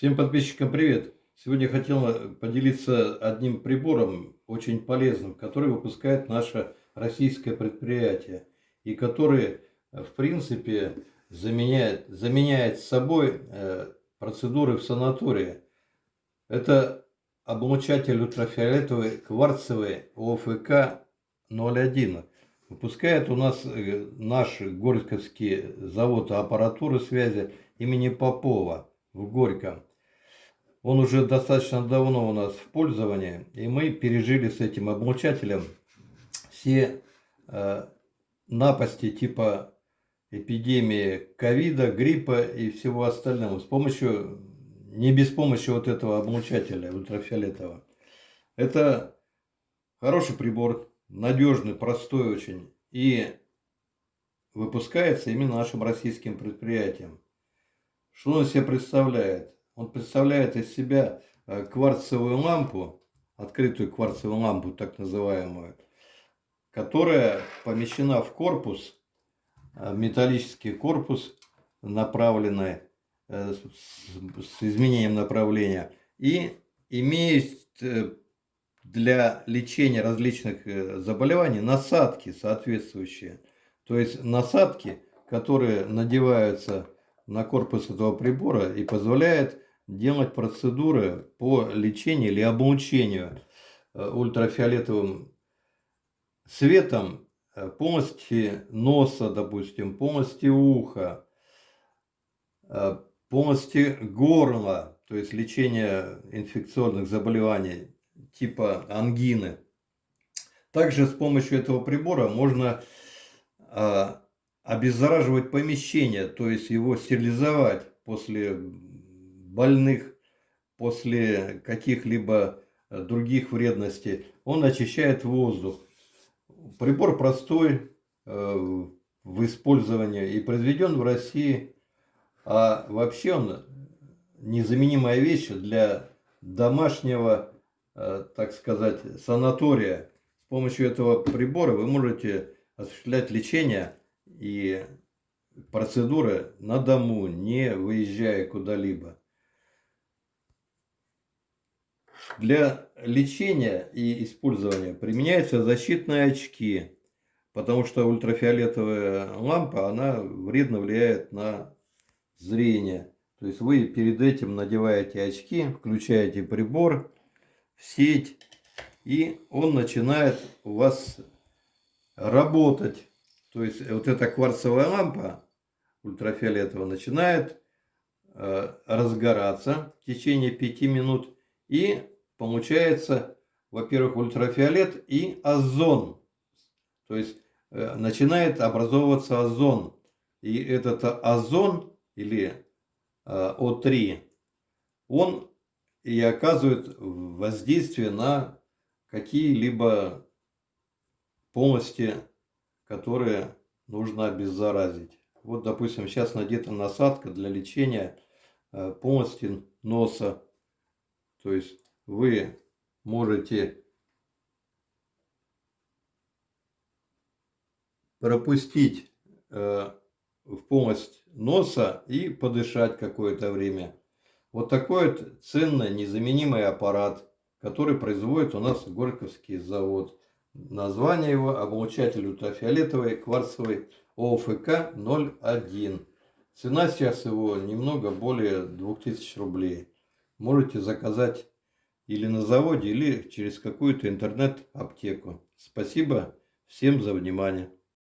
Всем подписчикам привет! Сегодня я хотел поделиться одним прибором, очень полезным, который выпускает наше российское предприятие. И который, в принципе, заменяет, заменяет собой э, процедуры в санатории. Это облучатель ультрафиолетовый кварцевый ОФК 01. Выпускает у нас э, наш Горьковский завод аппаратуры связи имени Попова в Горьком. Он уже достаточно давно у нас в пользовании, и мы пережили с этим облучателем все э, напасти типа эпидемии ковида, гриппа и всего остального с помощью, не без помощи вот этого облучателя ультрафиолетового. Это хороший прибор, надежный, простой очень и выпускается именно нашим российским предприятием. Что он себе представляет? Он представляет из себя э, кварцевую лампу, открытую кварцевую лампу, так называемую, которая помещена в корпус, э, металлический корпус, направленный э, с изменением направления, и имеет для лечения различных заболеваний насадки соответствующие. То есть насадки, которые надеваются на корпус этого прибора и позволяет делать процедуры по лечению или облучению э, ультрафиолетовым светом э, полости носа, допустим, полости уха, э, полости горла, то есть лечение инфекционных заболеваний типа ангины. Также с помощью этого прибора можно обеззараживать помещение, то есть его стерилизовать после больных, после каких-либо э, других вредностей. Он очищает воздух. Прибор простой э, в использовании и произведен в России. А вообще он незаменимая вещь для домашнего, э, так сказать, санатория. С помощью этого прибора вы можете осуществлять лечение и процедуры на дому, не выезжая куда-либо. Для лечения и использования применяются защитные очки, потому что ультрафиолетовая лампа, она вредно влияет на зрение. То есть вы перед этим надеваете очки, включаете прибор сеть, и он начинает у вас работать то есть вот эта кварцевая лампа ультрафиолетовая начинает э, разгораться в течение 5 минут. И получается, во-первых, ультрафиолет и озон. То есть э, начинает образовываться озон. И этот озон или э, О3, он и оказывает воздействие на какие-либо полости которые нужно обеззаразить. Вот, допустим, сейчас надета насадка для лечения э, полости носа. То есть вы можете пропустить э, в полость носа и подышать какое-то время. Вот такой вот ценный, незаменимый аппарат, который производит у нас Горьковский завод. Название его облучатель ультрафиолетовый кварцевый ОФК 01. Цена сейчас его немного более 2000 рублей. Можете заказать или на заводе, или через какую-то интернет-аптеку. Спасибо всем за внимание.